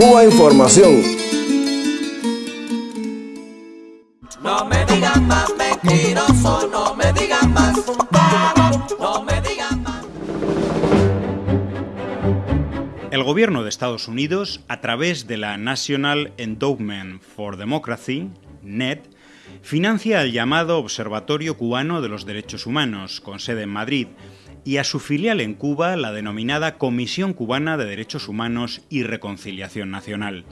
Cuba Información. No me digan más mentiroso, no me digan más, no me digan más. El gobierno de Estados Unidos, a través de la National Endowment for Democracy, NED, financia el llamado Observatorio Cubano de los Derechos Humanos, con sede en Madrid, y a su filial en Cuba, la denominada Comisión Cubana de Derechos Humanos y Reconciliación Nacional.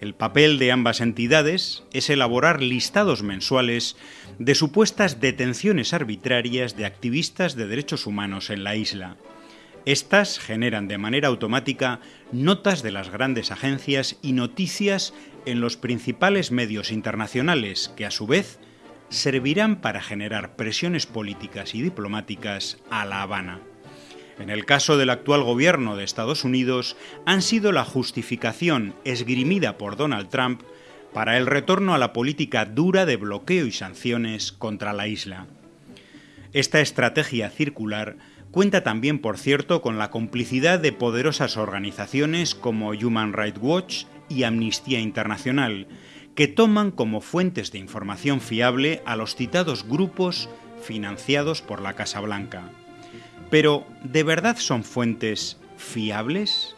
El papel de ambas entidades es elaborar listados mensuales de supuestas detenciones arbitrarias de activistas de derechos humanos en la isla. Estas generan de manera automática notas de las grandes agencias y noticias en los principales medios internacionales que a su vez servirán para generar presiones políticas y diplomáticas a La Habana. En el caso del actual gobierno de Estados Unidos, han sido la justificación esgrimida por Donald Trump para el retorno a la política dura de bloqueo y sanciones contra la isla. Esta estrategia circular cuenta también, por cierto, con la complicidad de poderosas organizaciones como Human Rights Watch y Amnistía Internacional, que toman como fuentes de información fiable a los citados grupos financiados por la Casa Blanca. Pero, ¿de verdad son fuentes fiables?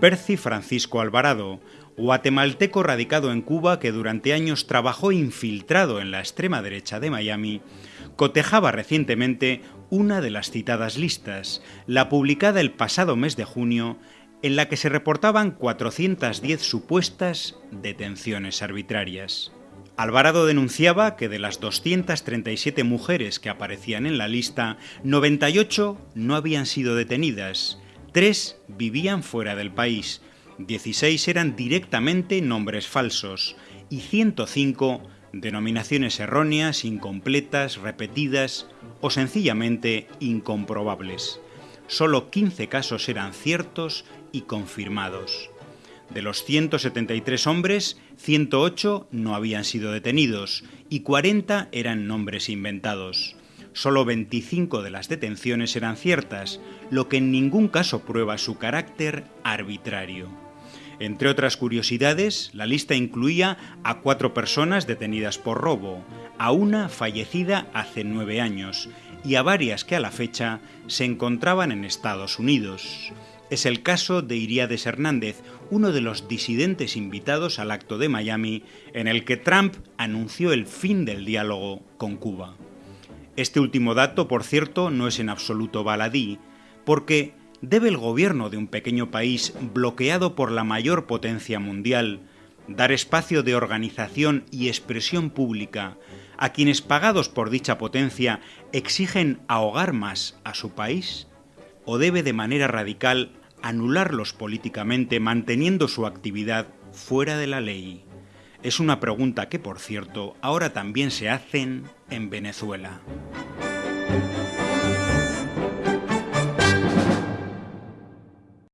Percy Francisco Alvarado, guatemalteco radicado en Cuba que durante años trabajó infiltrado en la extrema derecha de Miami, cotejaba recientemente una de las citadas listas, la publicada el pasado mes de junio en la que se reportaban 410 supuestas detenciones arbitrarias. Alvarado denunciaba que de las 237 mujeres que aparecían en la lista, 98 no habían sido detenidas, 3 vivían fuera del país, 16 eran directamente nombres falsos y 105 denominaciones erróneas, incompletas, repetidas o sencillamente incomprobables. Solo 15 casos eran ciertos y confirmados. De los 173 hombres, 108 no habían sido detenidos y 40 eran nombres inventados. Solo 25 de las detenciones eran ciertas, lo que en ningún caso prueba su carácter arbitrario. Entre otras curiosidades, la lista incluía a cuatro personas detenidas por robo, a una fallecida hace nueve años y a varias que a la fecha se encontraban en Estados Unidos. Es el caso de Iriades Hernández, uno de los disidentes invitados al acto de Miami en el que Trump anunció el fin del diálogo con Cuba. Este último dato, por cierto, no es en absoluto baladí, porque ¿debe el gobierno de un pequeño país bloqueado por la mayor potencia mundial dar espacio de organización y expresión pública a quienes pagados por dicha potencia exigen ahogar más a su país? ¿O debe de manera radical anularlos políticamente manteniendo su actividad fuera de la ley? Es una pregunta que, por cierto, ahora también se hacen en Venezuela.